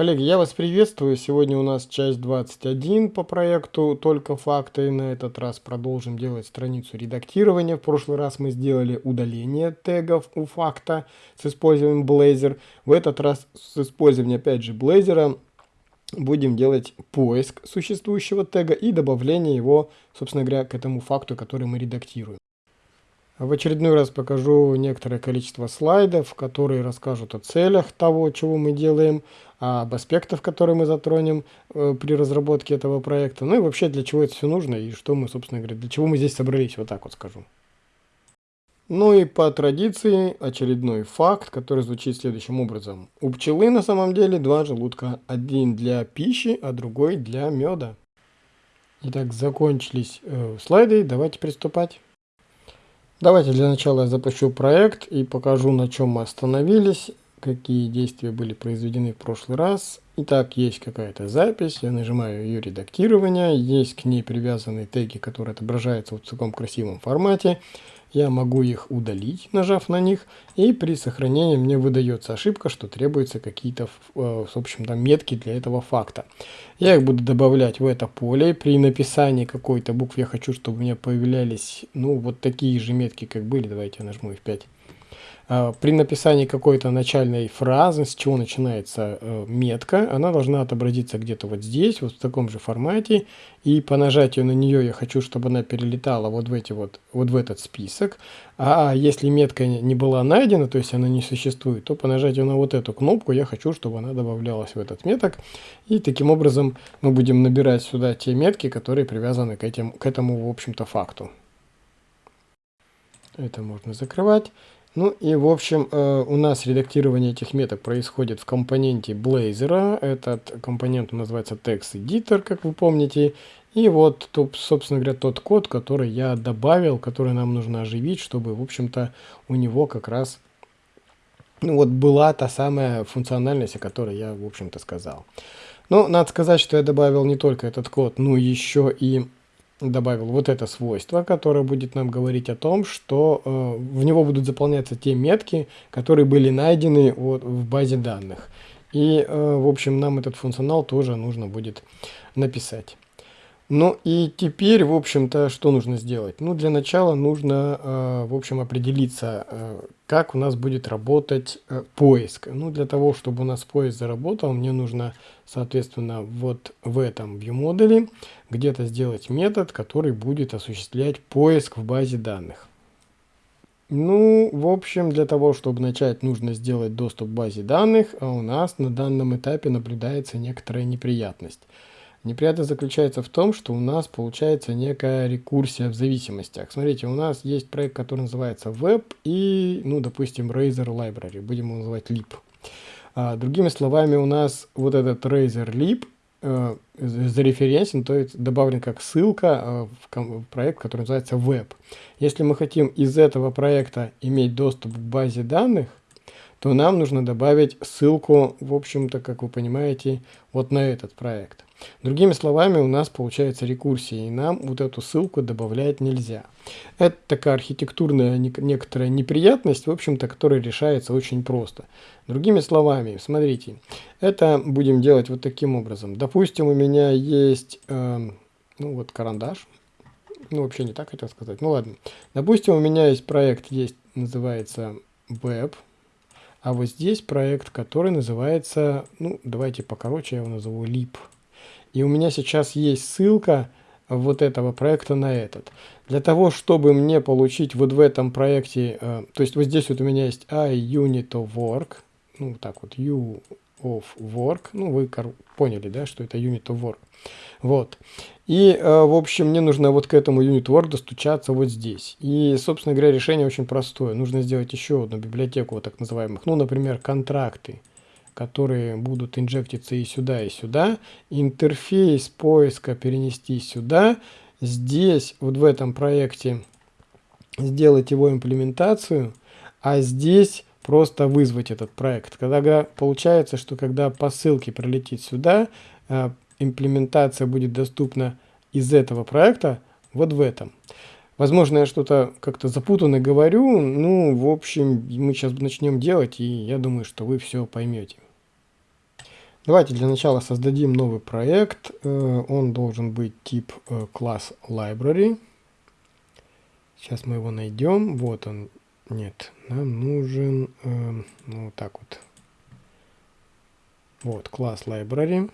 Коллеги, я вас приветствую. Сегодня у нас часть 21 по проекту «Только факты». На этот раз продолжим делать страницу редактирования. В прошлый раз мы сделали удаление тегов у факта с использованием Blazor. В этот раз с использованием, опять же, Blazor будем делать поиск существующего тега и добавление его, собственно говоря, к этому факту, который мы редактируем. В очередной раз покажу некоторое количество слайдов, которые расскажут о целях того, чего мы делаем, об аспектах, которые мы затронем э, при разработке этого проекта, ну и вообще для чего это все нужно и что мы, собственно говоря, для чего мы здесь собрались, вот так вот скажу. Ну и по традиции очередной факт, который звучит следующим образом. У пчелы на самом деле два желудка, один для пищи, а другой для меда. Итак, закончились э, слайды, давайте приступать. Давайте для начала я запущу проект и покажу, на чем мы остановились, какие действия были произведены в прошлый раз. Итак, есть какая-то запись, я нажимаю ее редактирование, есть к ней привязанные теги, которые отображаются в таком красивом формате я могу их удалить, нажав на них, и при сохранении мне выдается ошибка, что требуются какие-то, э, в общем то метки для этого факта. Я их буду добавлять в это поле. При написании какой-то буквы я хочу, чтобы у меня появлялись, ну, вот такие же метки, как были. Давайте я нажму F5. А, при написании какой-то начальной фразы, с чего начинается э, метка, она должна отобразиться где-то вот здесь, вот в таком же формате. И по нажатию на нее я хочу, чтобы она перелетала вот в, эти вот, вот в этот список. А если метка не была найдена, то есть она не существует, то по нажатию на вот эту кнопку я хочу, чтобы она добавлялась в этот меток. И таким образом мы будем набирать сюда те метки, которые привязаны к, этим, к этому, в общем-то, факту. Это можно закрывать. Ну и в общем э, у нас редактирование этих меток происходит в компоненте Blazor. Этот компонент называется Text Editor, как вы помните. И вот, собственно говоря, тот код, который я добавил, который нам нужно оживить, чтобы, в общем-то, у него как раз ну, вот была та самая функциональность, о которой я, в общем-то, сказал. Но надо сказать, что я добавил не только этот код, но еще и добавил вот это свойство, которое будет нам говорить о том, что э, в него будут заполняться те метки, которые были найдены вот, в базе данных. И, э, в общем, нам этот функционал тоже нужно будет написать. Ну и теперь, в общем-то, что нужно сделать? Ну, для начала нужно, э, в общем, определиться, э, как у нас будет работать э, поиск. Ну, для того, чтобы у нас поиск заработал, мне нужно, соответственно, вот в этом ViewModel где-то сделать метод, который будет осуществлять поиск в базе данных. Ну, в общем, для того, чтобы начать, нужно сделать доступ к базе данных, а у нас на данном этапе наблюдается некоторая неприятность. Неприятность заключается в том, что у нас получается некая рекурсия в зависимостях. Смотрите, у нас есть проект, который называется Web и, ну, допустим, Razer Library, будем его называть Lib. А, другими словами, у нас вот этот Razer Lib э, зареференсен, то есть добавлен как ссылка э, в, в проект, который называется Web. Если мы хотим из этого проекта иметь доступ к базе данных, то нам нужно добавить ссылку, в общем-то, как вы понимаете, вот на этот проект. Другими словами, у нас получается рекурсия, и нам вот эту ссылку добавлять нельзя. Это такая архитектурная некоторая неприятность, в общем-то, которая решается очень просто. Другими словами, смотрите, это будем делать вот таким образом. Допустим, у меня есть, э, ну вот карандаш, ну вообще не так хотел сказать, ну ладно. Допустим, у меня есть проект, есть, называется Web, а вот здесь проект, который называется, ну, давайте покороче, я его назову lib. И у меня сейчас есть ссылка вот этого проекта на этот. Для того, чтобы мне получить вот в этом проекте, э, то есть вот здесь вот у меня есть iUnit of Work, ну, так вот, U of Work, ну, вы поняли, да, что это Unit of Work. Вот. И, э, в общем, мне нужно вот к этому Unit Work достучаться вот здесь. И, собственно говоря, решение очень простое. Нужно сделать еще одну библиотеку вот так называемых, ну, например, контракты, которые будут инжектиться и сюда, и сюда. Интерфейс поиска перенести сюда. Здесь, вот в этом проекте, сделать его имплементацию, а здесь просто вызвать этот проект. Когда получается, что когда по ссылке прилетит сюда, э, имплементация будет доступна из этого проекта вот в этом. Возможно, я что-то как-то запутанно говорю, ну, в общем, мы сейчас начнем делать, и я думаю, что вы все поймете. Давайте для начала создадим новый проект. Э, он должен быть тип э, класс library. Сейчас мы его найдем. Вот он. Нет, нам нужен, э, ну, вот так вот. Вот, класс library.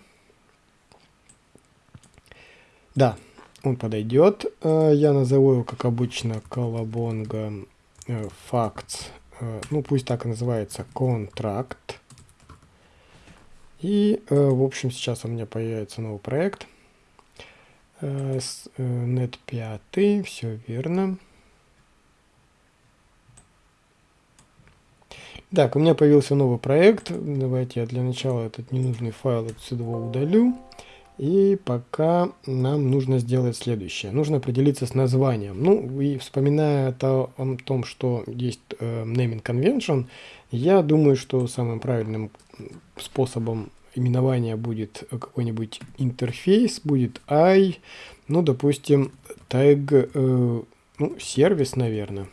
Да, он подойдет. Я назову его, как обычно, колобонга facts. Ну, пусть так и называется, contract. И, э, в общем, сейчас у меня появится новый проект. Net 5, все верно. Так, у меня появился новый проект. Давайте я для начала этот ненужный файл отсюда удалю. И пока нам нужно сделать следующее. Нужно определиться с названием. Ну, и вспоминая о том, что есть э, naming convention, я думаю, что самым правильным способом именования будет какой-нибудь интерфейс, будет i, ну, допустим, tag, э, ну, сервис, наверное.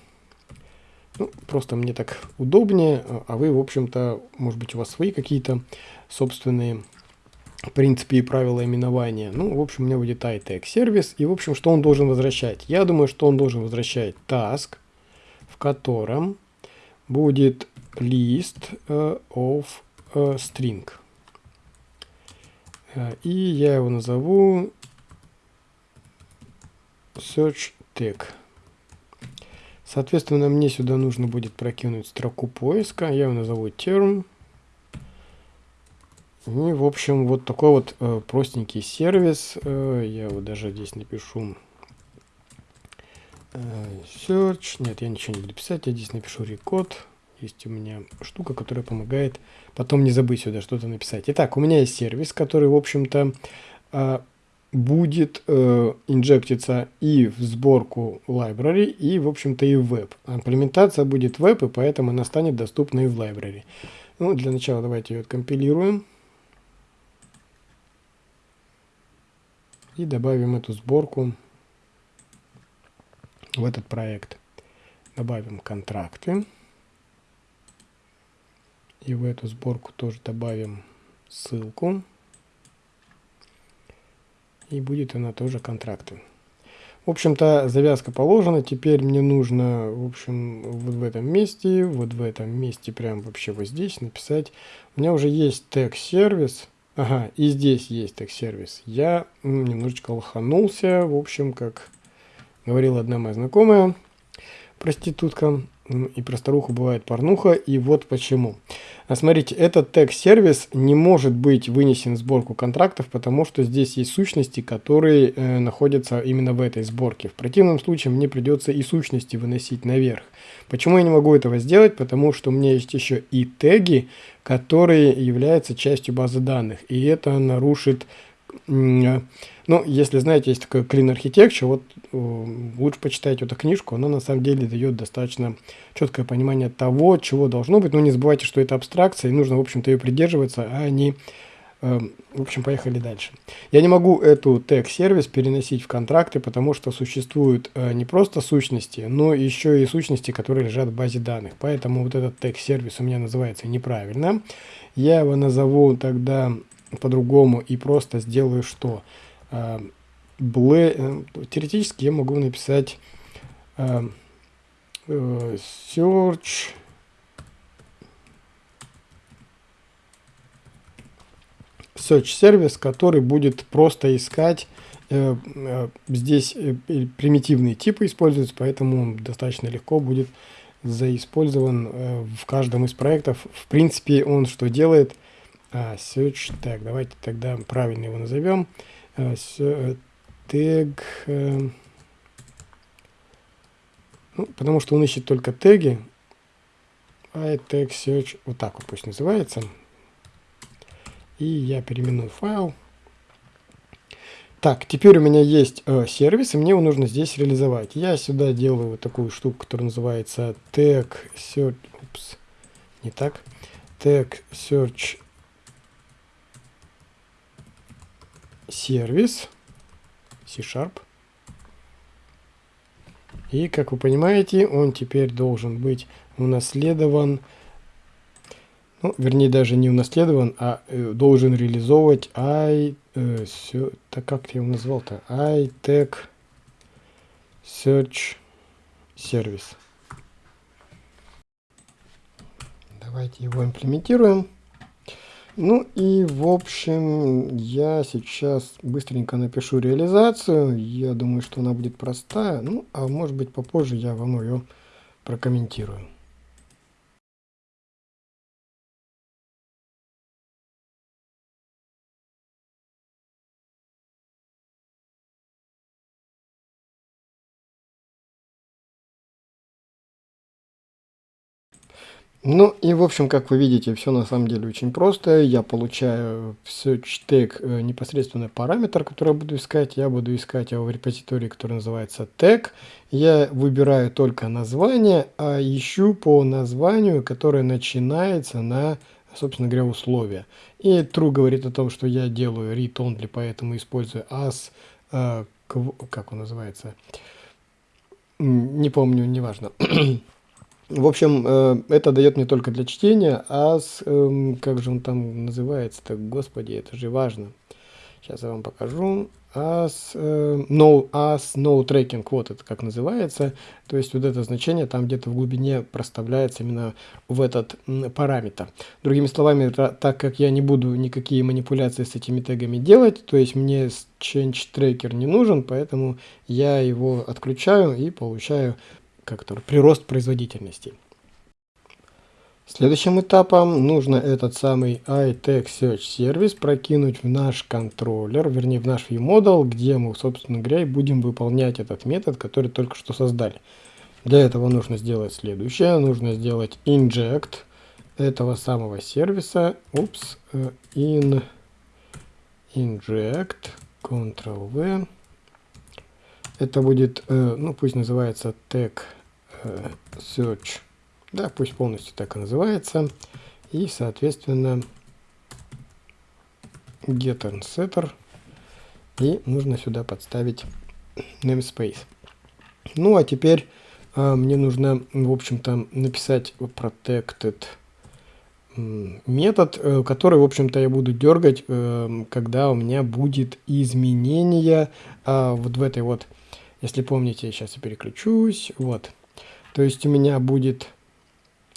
Ну, просто мне так удобнее, а вы, в общем-то, может быть, у вас свои какие-то собственные принципы и правила именования. Ну, в общем, у меня будет iTag сервис. И, в общем, что он должен возвращать? Я думаю, что он должен возвращать task, в котором будет list uh, of uh, string. Uh, и я его назову search tag. Соответственно, мне сюда нужно будет прокинуть строку поиска. Я его назову term. И, в общем, вот такой вот э, простенький сервис. Э, я его даже здесь напишу. Э, search. Нет, я ничего не буду писать. Я здесь напишу рекод. Есть у меня штука, которая помогает потом не забыть сюда что-то написать. Итак, у меня есть сервис, который, в общем-то, э, будет э, инжектиться и в сборку library, и, в общем-то, и в веб. Имплементация будет веб, и поэтому она станет доступна и в library. Ну, для начала давайте ее откомпилируем. И добавим эту сборку в этот проект. Добавим контракты. И в эту сборку тоже добавим ссылку. И будет она тоже контракты. В общем-то, завязка положена. Теперь мне нужно, в общем, вот в этом месте, вот в этом месте, прям вообще вот здесь написать. У меня уже есть тег-сервис. Ага, и здесь есть тег-сервис. Я немножечко лоханулся. В общем, как говорила одна моя знакомая, проститутка, и про старуху бывает порнуха, и вот почему. А смотрите, этот тег-сервис не может быть вынесен в сборку контрактов, потому что здесь есть сущности, которые э, находятся именно в этой сборке. В противном случае мне придется и сущности выносить наверх. Почему я не могу этого сделать? Потому что у меня есть еще и теги, которые являются частью базы данных, и это нарушит ну, если знаете, есть такой Clean Architecture, вот э, лучше почитайте эту книжку, она на самом деле дает достаточно четкое понимание того, чего должно быть. Но не забывайте, что это абстракция, и нужно, в общем-то, ее придерживаться, а не... Э, в общем, поехали дальше. Я не могу эту тег-сервис переносить в контракты, потому что существуют э, не просто сущности, но еще и сущности, которые лежат в базе данных. Поэтому вот этот тег-сервис у меня называется неправильно. Я его назову тогда по-другому и просто сделаю что? Э, Ble, э, теоретически я могу написать э, search search сервис, который будет просто искать здесь примитивные типы используются, поэтому достаточно легко будет заиспользован в каждом из проектов. В принципе, он что делает? А, search tag. Давайте тогда правильно его назовем. Uh, tag. Uh, ну, потому что он ищет только теги. I tag search. Вот так вот пусть называется. И я переименую файл. Так, теперь у меня есть э, сервис, и мне его нужно здесь реализовать. Я сюда делаю вот такую штуку, которая называется tag search. Упс, не так. Tag search сервис C-Sharp. И, как вы понимаете, он теперь должен быть унаследован. ну, вернее даже не унаследован, а э, должен реализовывать i, э, все, так как я его назвал-то, iTech Search Service. Давайте его имплементируем. Ну и в общем я сейчас быстренько напишу реализацию. Я думаю, что она будет простая. Ну а может быть попозже я вам ее прокомментирую. Ну и в общем, как вы видите, все на самом деле очень просто. Я получаю в search э, непосредственно параметр, который я буду искать. Я буду искать его в репозитории, который называется tag. Я выбираю только название, а ищу по названию, которое начинается на, собственно говоря, условия. И true говорит о том, что я делаю read only, поэтому использую as, э, как он называется, не помню, неважно. В общем, э, это дает мне только для чтения, а с, эм, как же он там называется так, господи, это же важно. Сейчас я вам покажу. As, э, no, as no tracking, вот это как называется. То есть вот это значение там где-то в глубине проставляется именно в этот параметр. Другими словами, так как я не буду никакие манипуляции с этими тегами делать, то есть мне change tracker не нужен, поэтому я его отключаю и получаю как-то прирост производительности. Следующим этапом нужно этот самый iTech Search Service прокинуть в наш контроллер, вернее в наш ViewModel, где мы, собственно говоря, будем выполнять этот метод, который только что создали. Для этого нужно сделать следующее. Нужно сделать inject этого самого сервиса. Упс, э, in, inject, Ctrl-V. Это будет, э, ну пусть называется tag э, search. Да, пусть полностью так и называется. И, соответственно, getter setter. И нужно сюда подставить namespace. Ну, а теперь э, мне нужно, в общем-то, написать protected метод, э, который, в общем-то, я буду дергать, когда у меня будет изменение вот в этой вот если помните, сейчас я переключусь. Вот. То есть у меня будет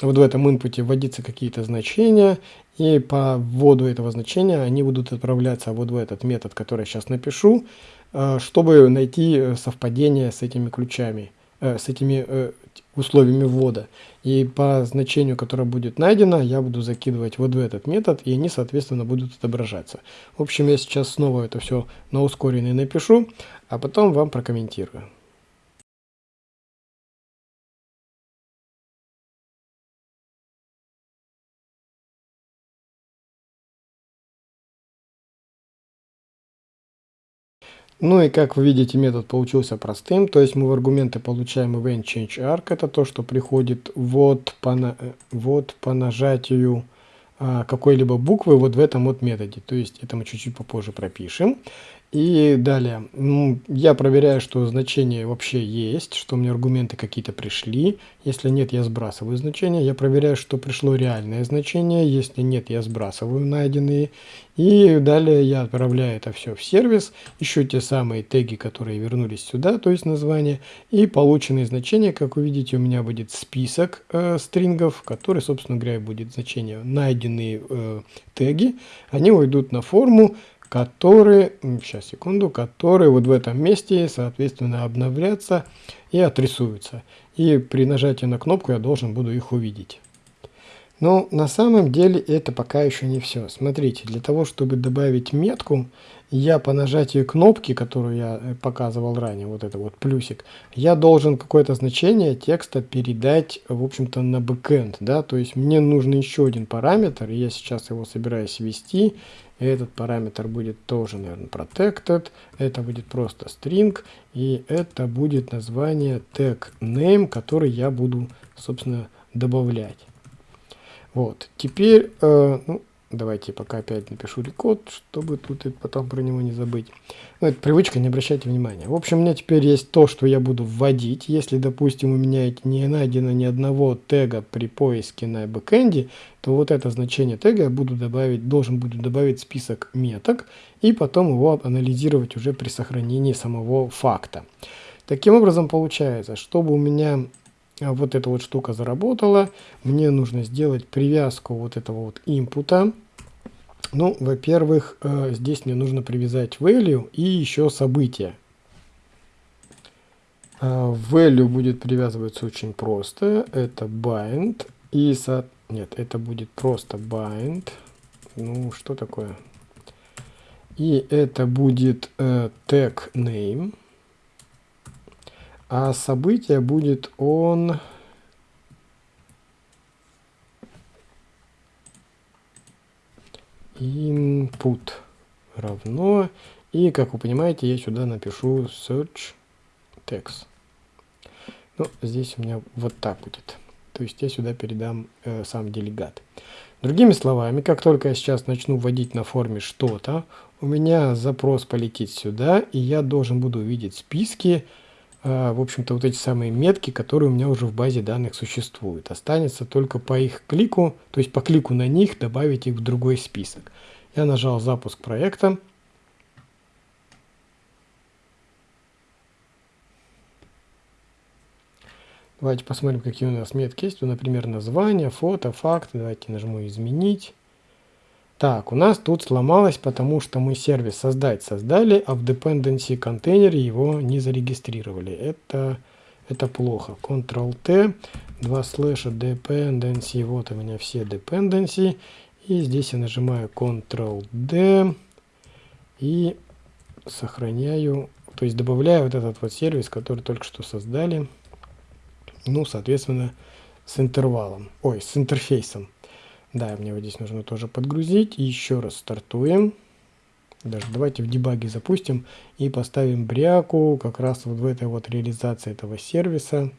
вот в этом инпуте вводиться какие-то значения, и по вводу этого значения они будут отправляться вот в этот метод, который я сейчас напишу, э, чтобы найти совпадение с этими ключами, э, с этими э, условиями ввода. И по значению, которое будет найдено, я буду закидывать вот в этот метод, и они, соответственно, будут отображаться. В общем, я сейчас снова это все на ускоренный напишу, а потом вам прокомментирую. Ну и как вы видите, метод получился простым, то есть мы в аргументы получаем event change arc, это то, что приходит вот по, э, вот по нажатию а, какой-либо буквы вот в этом вот методе, то есть это мы чуть-чуть попозже пропишем. И далее, ну, я проверяю, что значение вообще есть, что мне аргументы какие-то пришли. Если нет, я сбрасываю значение. Я проверяю, что пришло реальное значение. Если нет, я сбрасываю найденные. И далее я отправляю это все в сервис. Ищу те самые теги, которые вернулись сюда, то есть название. И полученные значения, как вы видите, у меня будет список э, стрингов, который, собственно говоря, будет значение найденные э, теги. Они уйдут на форму которые, сейчас секунду, которые вот в этом месте, соответственно, обновлятся и отрисуются. И при нажатии на кнопку я должен буду их увидеть. Но на самом деле это пока еще не все. Смотрите, для того, чтобы добавить метку, я по нажатию кнопки, которую я э, показывал ранее, вот это вот плюсик, я должен какое-то значение текста передать, в общем-то, на бэкэнд, да, то есть мне нужен еще один параметр, я сейчас его собираюсь ввести, этот параметр будет тоже, наверное, protected, это будет просто string, и это будет название tag name, который я буду, собственно, добавлять. Вот, теперь, э, ну, Давайте пока опять напишу рекод, чтобы тут и потом про него не забыть. Ну, это привычка, не обращайте внимания. В общем, у меня теперь есть то, что я буду вводить. Если, допустим, у меня не найдено ни одного тега при поиске на бэкэнде, то вот это значение тега я буду добавить, должен буду добавить список меток и потом его анализировать уже при сохранении самого факта. Таким образом, получается, чтобы у меня вот эта вот штука заработала, мне нужно сделать привязку вот этого вот инпута. Ну, во-первых, э, здесь мне нужно привязать value и еще событие. А, value будет привязываться очень просто. Это bind. И со... Нет, это будет просто bind. Ну, что такое? И это будет э, tag name. А событие будет он... input равно. И как вы понимаете я сюда напишу search text. Ну здесь у меня вот так будет. То есть я сюда передам э, сам делегат. Другими словами как только я сейчас начну вводить на форме что-то у меня запрос полетит сюда и я должен буду увидеть списки в общем-то, вот эти самые метки, которые у меня уже в базе данных существуют. Останется только по их клику, то есть по клику на них добавить их в другой список. Я нажал запуск проекта. Давайте посмотрим, какие у нас метки есть. Например, название, фото, факты. Давайте нажму «Изменить». Так, у нас тут сломалось, потому что мы сервис создать создали, а в dependency контейнере его не зарегистрировали. Это, это плохо. Ctrl-T, два слэша dependency, вот у меня все dependency. И здесь я нажимаю Ctrl-D и сохраняю, то есть добавляю вот этот вот сервис, который только что создали. Ну, соответственно, с интервалом, ой, с интерфейсом. Да, мне вот здесь нужно тоже подгрузить. И еще раз стартуем. Даже давайте в дебаге запустим и поставим бряку как раз вот в этой вот реализации этого сервиса.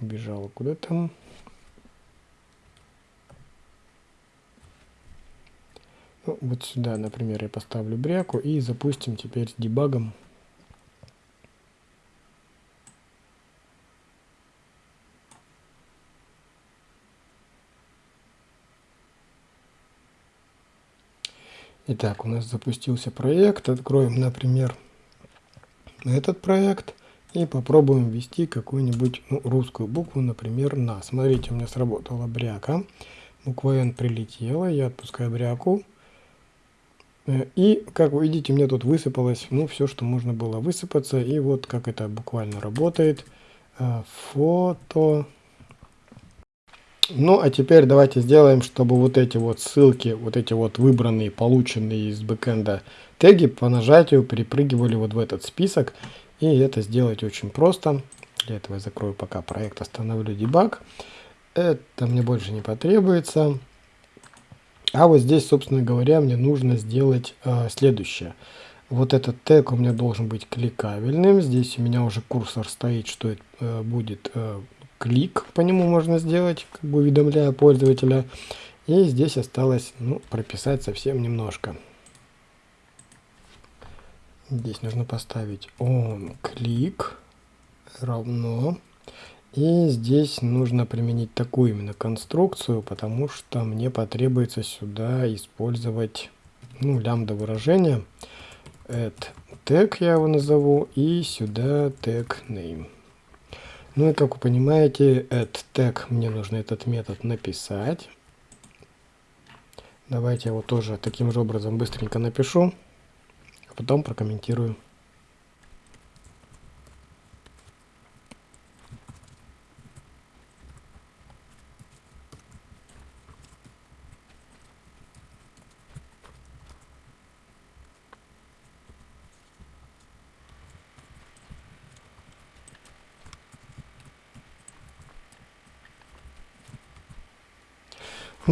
Убежала куда там. Ну, вот сюда, например, я поставлю бряку и запустим теперь с дебагом. Итак, у нас запустился проект. Откроем, например, этот проект и попробуем ввести какую-нибудь ну, русскую букву, например, на. Смотрите, у меня сработала бряка. Буква N прилетела, я отпускаю бряку. Э, и, как вы видите, у меня тут высыпалось ну, все, что можно было высыпаться. И вот как это буквально работает. Э, фото... Ну, а теперь давайте сделаем, чтобы вот эти вот ссылки, вот эти вот выбранные, полученные из бэкэнда теги по нажатию перепрыгивали вот в этот список. И это сделать очень просто. Для этого я закрою пока проект, остановлю дебаг. Это мне больше не потребуется. А вот здесь, собственно говоря, мне нужно сделать э, следующее. Вот этот тег у меня должен быть кликабельным. Здесь у меня уже курсор стоит, что это э, будет э, клик по нему можно сделать, как бы уведомляя пользователя. И здесь осталось ну, прописать совсем немножко. Здесь нужно поставить on клик равно. И здесь нужно применить такую именно конструкцию, потому что мне потребуется сюда использовать ну, лямбда выражение. Add tag я его назову и сюда tag name. Ну и как вы понимаете, этот тег мне нужно этот метод написать. Давайте я его тоже таким же образом быстренько напишу, а потом прокомментирую.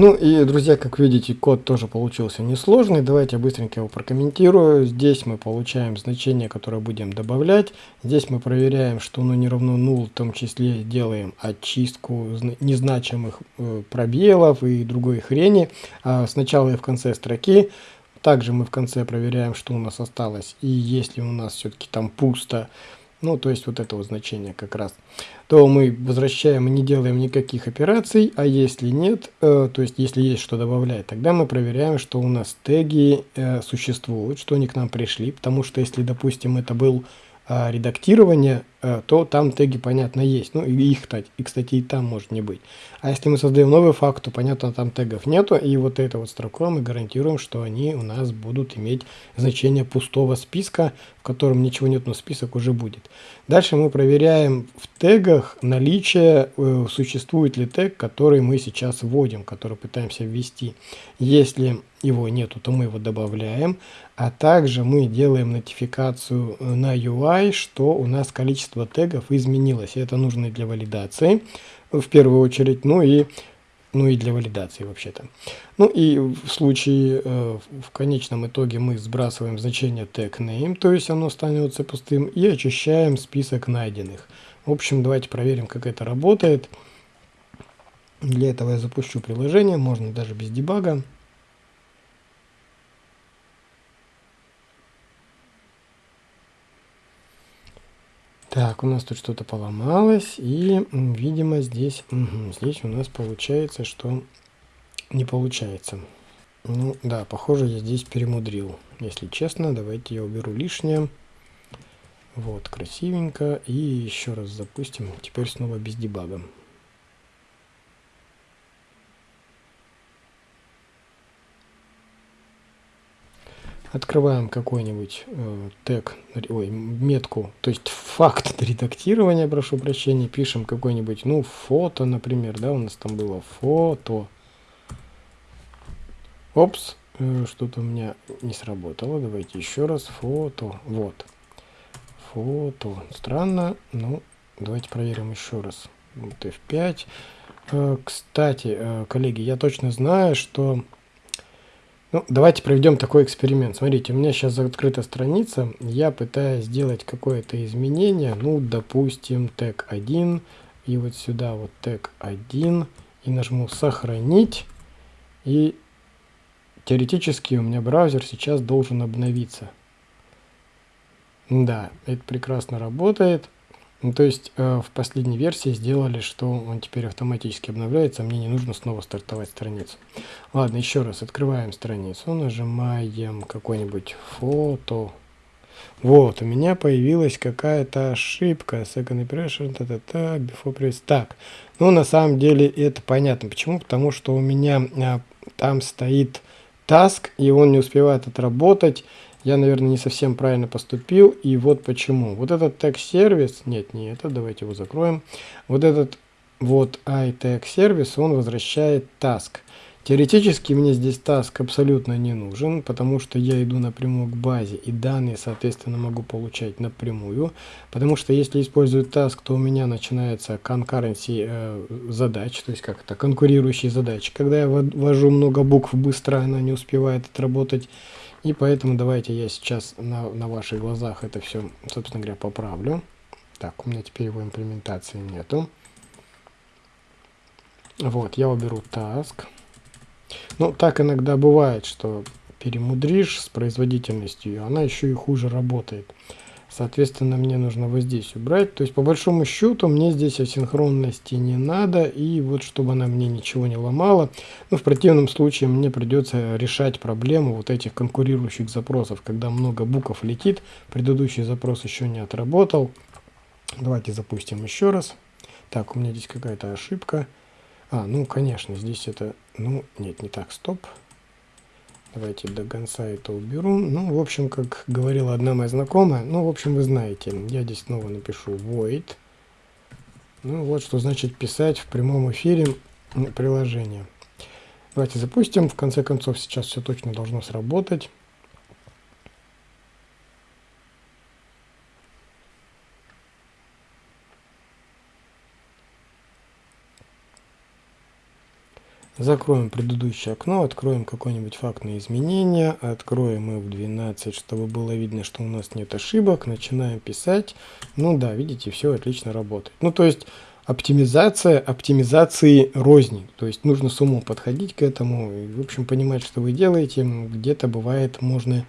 Ну и, друзья, как видите, код тоже получился несложный. Давайте быстренько его прокомментирую. Здесь мы получаем значение, которое будем добавлять. Здесь мы проверяем, что оно не равно null, в том числе делаем очистку незначимых э, пробелов и другой хрени. А сначала и в конце строки. Также мы в конце проверяем, что у нас осталось. И если у нас все-таки там пусто, ну то есть вот этого значения как раз, то мы возвращаем и не делаем никаких операций, а если нет, э, то есть если есть что добавлять, тогда мы проверяем, что у нас теги э, существуют, что они к нам пришли, потому что если, допустим, это был э, редактирование, э, то там теги, понятно, есть, ну и их, и, кстати, и там может не быть. А если мы создаем новый факт, то, понятно, там тегов нету, и вот эта вот строка мы гарантируем, что они у нас будут иметь значение пустого списка, в котором ничего нет, но список уже будет. Дальше мы проверяем в тегах наличие, э, существует ли тег, который мы сейчас вводим, который пытаемся ввести. Если его нету, то мы его добавляем, а также мы делаем нотификацию э, на UI, что у нас количество тегов изменилось. Это нужно для валидации в первую очередь, ну и ну и для валидации вообще-то. Ну и в случае, э, в конечном итоге мы сбрасываем значение tag name, то есть оно становится пустым, и очищаем список найденных. В общем, давайте проверим, как это работает. Для этого я запущу приложение, можно даже без дебага. Так, у нас тут что-то поломалось, и, видимо, здесь, угу, здесь у нас получается, что не получается. Ну, да, похоже, я здесь перемудрил. Если честно, давайте я уберу лишнее. Вот, красивенько. И еще раз запустим. Теперь снова без дебага. Открываем какой-нибудь э, тег, ой, метку, то есть факт редактирования, прошу прощения, пишем какой-нибудь, ну, фото, например, да, у нас там было фото. Опс, э, что-то у меня не сработало, давайте еще раз, фото, вот. Фото, странно, ну, давайте проверим еще раз. Вот F5. Э, кстати, э, коллеги, я точно знаю, что ну, давайте проведем такой эксперимент. Смотрите, у меня сейчас открыта страница. Я пытаюсь сделать какое-то изменение. Ну, допустим, тег 1. И вот сюда вот тег 1. И нажму «Сохранить». И теоретически у меня браузер сейчас должен обновиться. Да, это прекрасно работает. Ну, то есть э, в последней версии сделали, что он теперь автоматически обновляется, а мне не нужно снова стартовать страницу. Ладно, еще раз открываем страницу, нажимаем какое-нибудь фото. Вот, у меня появилась какая-то ошибка. Second impression, та-та-та, before press. Так, ну на самом деле это понятно. Почему? Потому что у меня а, там стоит task, и он не успевает отработать я, наверное, не совсем правильно поступил, и вот почему. Вот этот тег-сервис, нет, не это, давайте его закроем. Вот этот вот iTag-сервис, он возвращает task. Теоретически мне здесь task абсолютно не нужен, потому что я иду напрямую к базе, и данные, соответственно, могу получать напрямую. Потому что если использую task, то у меня начинается concurrency э, задач, то есть как это, конкурирующие задачи. Когда я ввожу много букв быстро, она не успевает отработать и поэтому давайте я сейчас на, на ваших глазах это все, собственно говоря, поправлю. Так, у меня теперь его имплементации нету. Вот, я уберу task. Ну, так иногда бывает, что перемудришь с производительностью, и она еще и хуже работает. Соответственно, мне нужно вот здесь убрать. То есть, по большому счету, мне здесь асинхронности не надо. И вот, чтобы она мне ничего не ломала. Ну, в противном случае мне придется решать проблему вот этих конкурирующих запросов. Когда много букв летит, предыдущий запрос еще не отработал. Давайте запустим еще раз. Так, у меня здесь какая-то ошибка. А, ну, конечно, здесь это... Ну, нет, не так, стоп. Стоп. Давайте до конца это уберу. Ну, в общем, как говорила одна моя знакомая, ну, в общем, вы знаете, я здесь снова напишу void. Ну, вот что значит писать в прямом эфире приложение. Давайте запустим. В конце концов, сейчас все точно должно сработать. Закроем предыдущее окно, откроем какое-нибудь фактное изменение, откроем f 12, чтобы было видно, что у нас нет ошибок, начинаем писать. Ну да, видите, все отлично работает. Ну то есть оптимизация оптимизации розни. То есть нужно с умом подходить к этому и, в общем, понимать, что вы делаете. Где-то бывает можно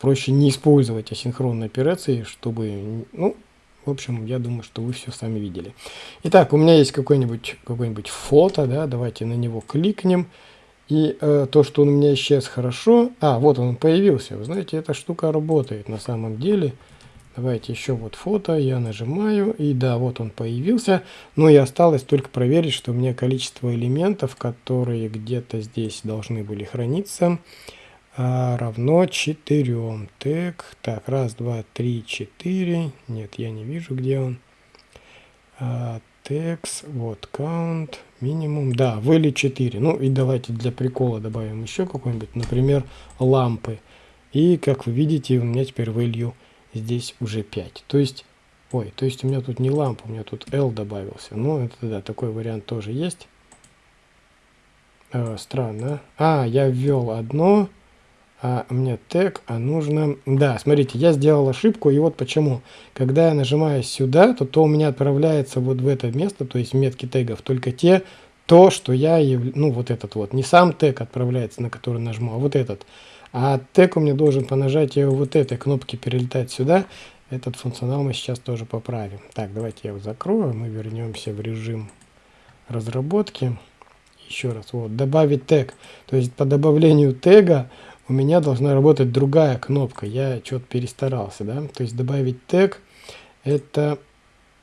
проще не использовать асинхронные операции, чтобы, ну, в общем, я думаю, что вы все сами видели. Итак, у меня есть какое-нибудь какое, -нибудь, фото, да, давайте на него кликнем. И э, то, что он у меня исчез, хорошо. А, вот он появился. Вы знаете, эта штука работает на самом деле. Давайте еще вот фото, я нажимаю, и да, вот он появился. Но и осталось только проверить, что у меня количество элементов, которые где-то здесь должны были храниться, равно 4. Так, так, раз, два, три, четыре. Нет, я не вижу, где он. А, текст, вот, count, минимум. Да, выли 4. Ну и давайте для прикола добавим еще какой-нибудь, например, лампы. И, как вы видите, у меня теперь value здесь уже 5. То есть, ой, то есть у меня тут не лампа, у меня тут L добавился. Ну, это да, такой вариант тоже есть. Э, странно. А, я ввел одно а, мне тег, а нужно... Да, смотрите, я сделал ошибку, и вот почему. Когда я нажимаю сюда, то, то у меня отправляется вот в это место, то есть метки тегов, только те, то, что я... Ну, вот этот вот. Не сам тег отправляется, на который нажму, а вот этот. А тег у меня должен по нажатию вот этой кнопки перелетать сюда. Этот функционал мы сейчас тоже поправим. Так, давайте я его закрою, мы вернемся в режим разработки. Еще раз, вот, добавить тег. То есть по добавлению тега у меня должна работать другая кнопка. Я что-то перестарался, да? То есть добавить тег, это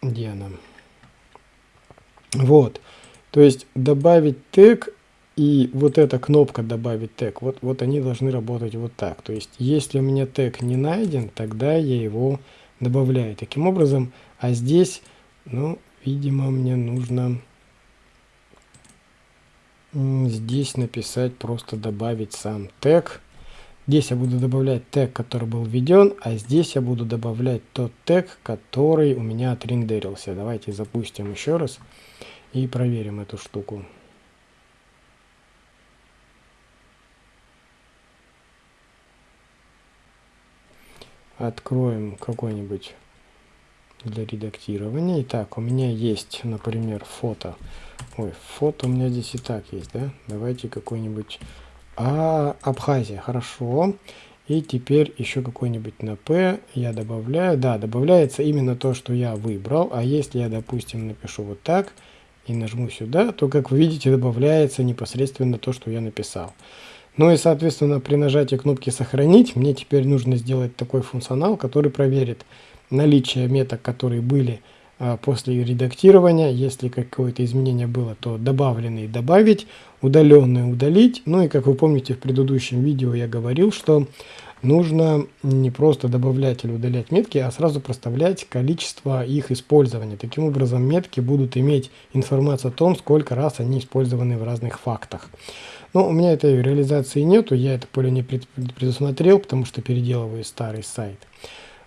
где она? Вот. То есть добавить тег и вот эта кнопка добавить тег, вот, вот они должны работать вот так. То есть если у меня тег не найден, тогда я его добавляю таким образом. А здесь, ну, видимо, мне нужно здесь написать, просто добавить сам тег. Здесь я буду добавлять тег, который был введен, а здесь я буду добавлять тот тег, который у меня отрендерился. Давайте запустим еще раз и проверим эту штуку. Откроем какой-нибудь для редактирования. Итак, у меня есть, например, фото. Ой, фото у меня здесь и так есть, да? Давайте какой-нибудь а, Абхазия, хорошо. И теперь еще какой-нибудь на P я добавляю. Да, добавляется именно то, что я выбрал. А если я, допустим, напишу вот так и нажму сюда, то, как вы видите, добавляется непосредственно то, что я написал. Ну и, соответственно, при нажатии кнопки «Сохранить» мне теперь нужно сделать такой функционал, который проверит наличие меток, которые были после редактирования, если какое-то изменение было, то добавленные добавить, удаленные удалить. Ну и как вы помните в предыдущем видео я говорил, что нужно не просто добавлять или удалять метки, а сразу проставлять количество их использования. Таким образом метки будут иметь информацию о том, сколько раз они использованы в разных фактах. Но у меня этой реализации нету, я это поле не предусмотрел, потому что переделываю старый сайт.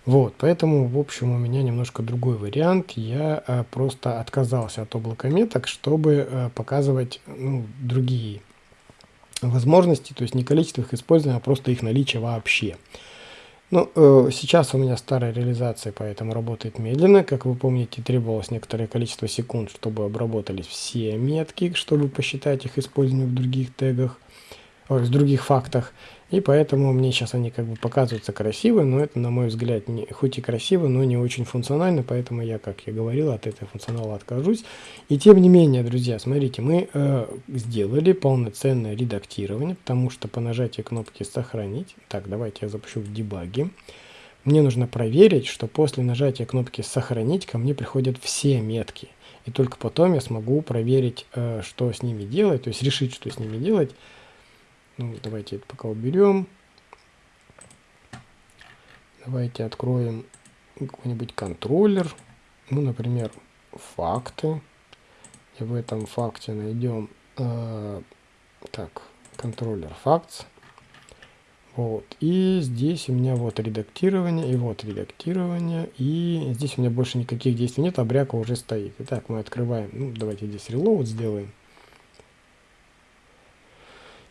Вот, поэтому, в общем, у меня немножко другой вариант. Я э, просто отказался от облака меток, чтобы э, показывать ну, другие возможности, то есть не количество их использования, а просто их наличие вообще. Ну, э, сейчас у меня старая реализация, поэтому работает медленно. Как вы помните, требовалось некоторое количество секунд, чтобы обработались все метки, чтобы посчитать их использование в других тегах, ой, в других фактах. И поэтому мне сейчас они как бы показываются красиво, но это, на мой взгляд, не, хоть и красиво, но не очень функционально, поэтому я, как я говорил, от этого функционала откажусь. И тем не менее, друзья, смотрите, мы э, сделали полноценное редактирование, потому что по нажатию кнопки «Сохранить», так, давайте я запущу в дебаге, мне нужно проверить, что после нажатия кнопки «Сохранить» ко мне приходят все метки. И только потом я смогу проверить, э, что с ними делать, то есть решить, что с ними делать, ну, давайте это пока уберем. Давайте откроем какой-нибудь контроллер. Ну, например, факты. И в этом факте найдем э, так, контроллер фактс. Вот. И здесь у меня вот редактирование, и вот редактирование, и здесь у меня больше никаких действий нет, а бряка уже стоит. Итак, мы открываем, ну, давайте здесь reload сделаем.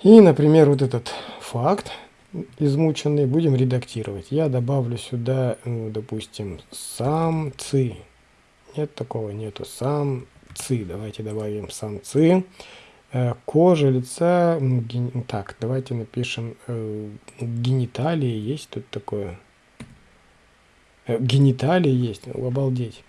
И, например, вот этот факт измученный будем редактировать. Я добавлю сюда, ну, допустим, самцы. Нет такого, нету самцы. Давайте добавим самцы. Э, кожа лица, ген... так, давайте напишем э, гениталии, есть тут такое? Э, гениталии есть, обалдеть.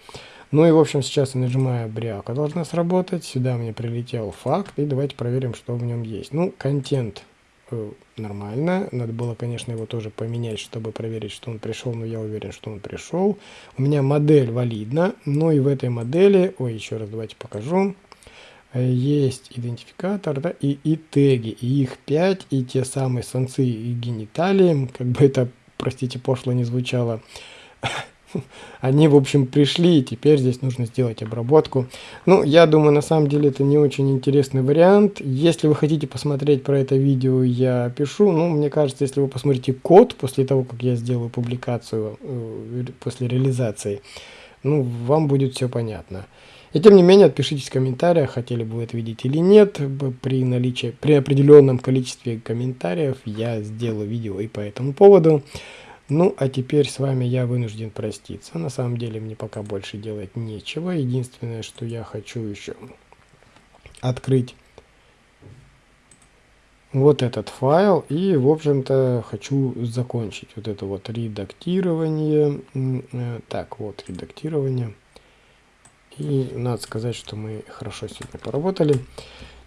Ну и в общем сейчас я нажимаю бряка, должна сработать, сюда мне прилетел факт, и давайте проверим, что в нем есть. Ну, контент э, нормально, надо было, конечно, его тоже поменять, чтобы проверить, что он пришел, но я уверен, что он пришел. У меня модель валидна, ну и в этой модели, ой, еще раз давайте покажу, есть идентификатор, да, и, и теги, и их 5, и те самые санцы и гениталии, как бы это, простите, пошло не звучало, они, в общем, пришли, и теперь здесь нужно сделать обработку. Ну, я думаю, на самом деле это не очень интересный вариант. Если вы хотите посмотреть про это видео, я пишу. Ну, мне кажется, если вы посмотрите код после того, как я сделаю публикацию, э, после реализации, ну, вам будет все понятно. И тем не менее, отпишитесь в комментариях, хотели бы вы это видеть или нет. При наличии, при определенном количестве комментариев я сделаю видео и по этому поводу. Ну, а теперь с вами я вынужден проститься. На самом деле мне пока больше делать нечего. Единственное, что я хочу еще открыть вот этот файл и в общем-то хочу закончить вот это вот редактирование э, так вот редактирование и надо сказать, что мы хорошо сегодня поработали.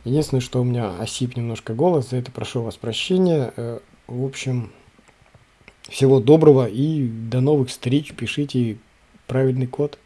Единственное, что у меня осип немножко голос, за это прошу вас прощения. Э, в общем, всего доброго и до новых встреч. Пишите правильный код.